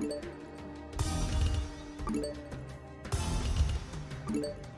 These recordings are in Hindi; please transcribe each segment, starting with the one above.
Thank you.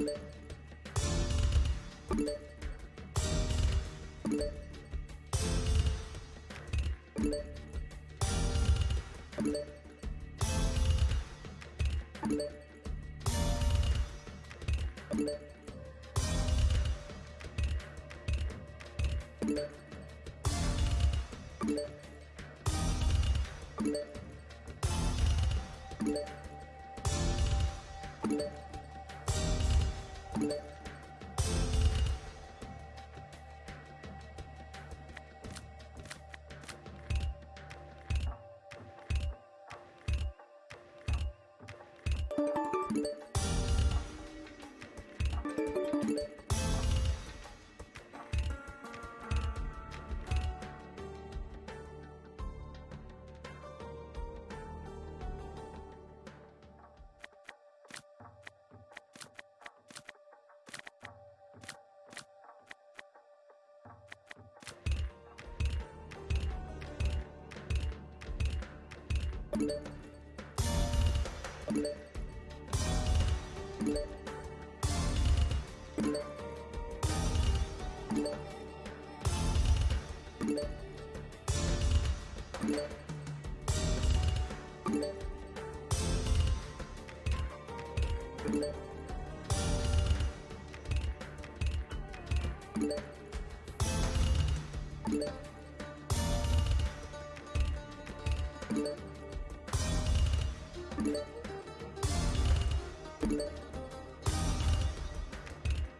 you Yeah.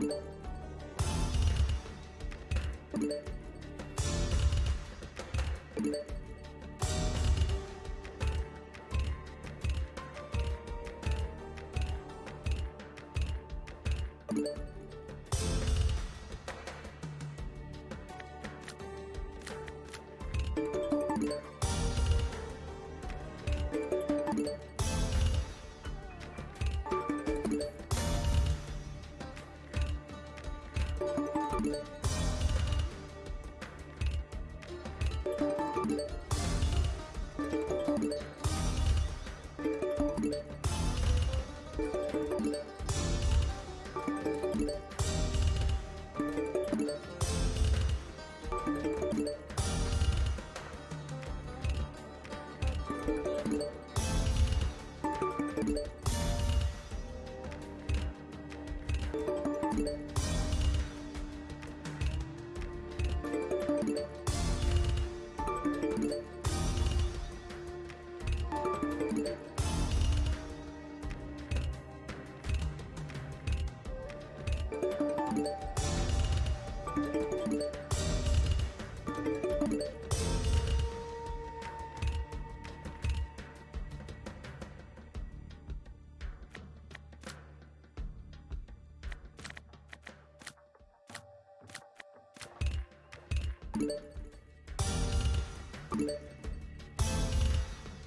Thank Thank you.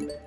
you